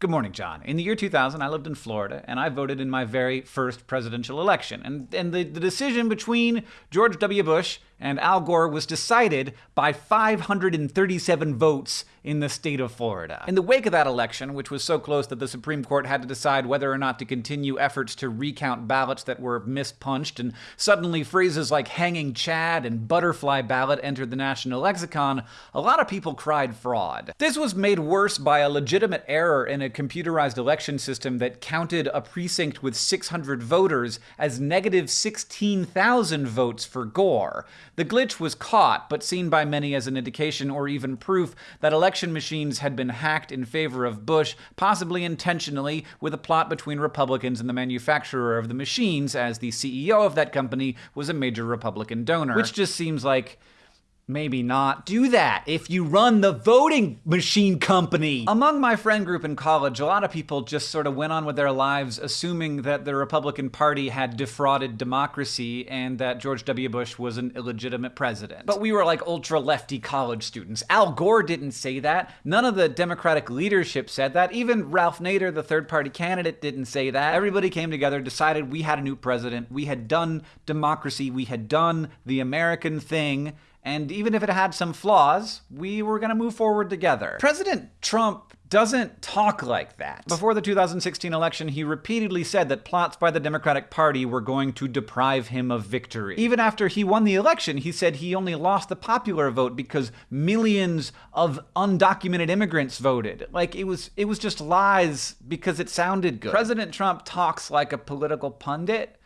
Good morning, John. In the year 2000, I lived in Florida, and I voted in my very first presidential election. And, and the, the decision between George W. Bush and Al Gore was decided by 537 votes in the state of Florida. In the wake of that election, which was so close that the Supreme Court had to decide whether or not to continue efforts to recount ballots that were mispunched, and suddenly phrases like hanging Chad and butterfly ballot entered the national lexicon, a lot of people cried fraud. This was made worse by a legitimate error in a computerized election system that counted a precinct with 600 voters as negative 16,000 votes for Gore. The glitch was caught, but seen by many as an indication or even proof that election machines had been hacked in favor of Bush, possibly intentionally, with a plot between Republicans and the manufacturer of the machines, as the CEO of that company was a major Republican donor. Which just seems like maybe not do that if you run the voting machine company. Among my friend group in college, a lot of people just sort of went on with their lives assuming that the Republican Party had defrauded democracy and that George W. Bush was an illegitimate president. But we were like ultra lefty college students. Al Gore didn't say that. None of the Democratic leadership said that. Even Ralph Nader, the third party candidate, didn't say that. Everybody came together, decided we had a new president, we had done democracy, we had done the American thing and even if it had some flaws, we were going to move forward together. President Trump doesn't talk like that. Before the 2016 election, he repeatedly said that plots by the Democratic Party were going to deprive him of victory. Even after he won the election, he said he only lost the popular vote because millions of undocumented immigrants voted. Like it was it was just lies because it sounded good. President Trump talks like a political pundit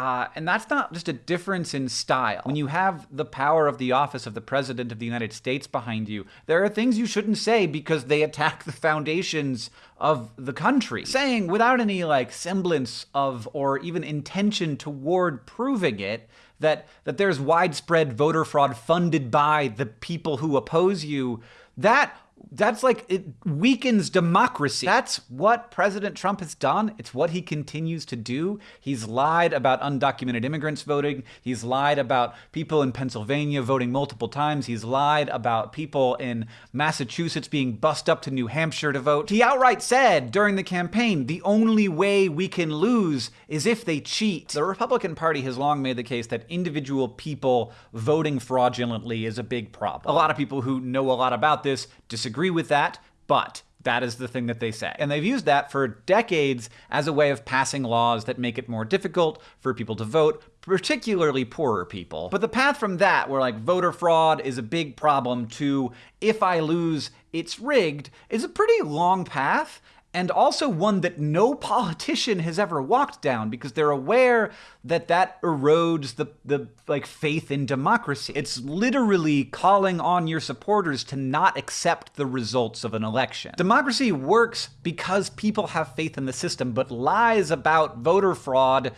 uh, and that's not just a difference in style. When you have the power of the office of the President of the United States behind you, there are things you shouldn't say because they attack the foundations of the country. Saying without any like semblance of or even intention toward proving it that that there's widespread voter fraud funded by the people who oppose you, that that's like it weakens democracy. That's what President Trump has done. It's what he continues to do. He's lied about undocumented immigrants voting. He's lied about people in Pennsylvania voting multiple times. He's lied about people in Massachusetts being bussed up to New Hampshire to vote. He outright said during the campaign, the only way we can lose is if they cheat. The Republican Party has long made the case that individual people voting fraudulently is a big problem. A lot of people who know a lot about this disagree disagree with that, but that is the thing that they say. And they've used that for decades as a way of passing laws that make it more difficult for people to vote, particularly poorer people. But the path from that, where like voter fraud is a big problem, to if I lose, it's rigged, is a pretty long path and also one that no politician has ever walked down because they're aware that that erodes the, the like faith in democracy. It's literally calling on your supporters to not accept the results of an election. Democracy works because people have faith in the system, but lies about voter fraud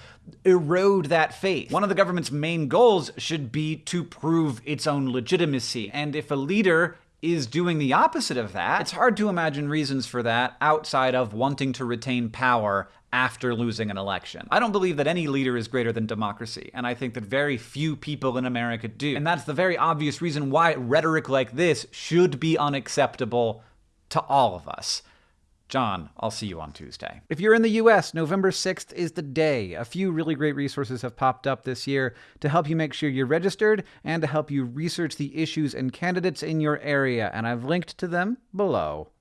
erode that faith. One of the government's main goals should be to prove its own legitimacy. And if a leader is doing the opposite of that. It's hard to imagine reasons for that outside of wanting to retain power after losing an election. I don't believe that any leader is greater than democracy, and I think that very few people in America do. And that's the very obvious reason why rhetoric like this should be unacceptable to all of us. John, I'll see you on Tuesday. If you're in the US, November 6th is the day. A few really great resources have popped up this year to help you make sure you're registered and to help you research the issues and candidates in your area, and I've linked to them below.